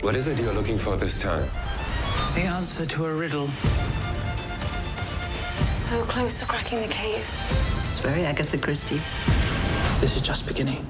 What is it you're looking for this time? The answer to a riddle. So close to cracking the case. It's very Agatha Christie. This is just beginning.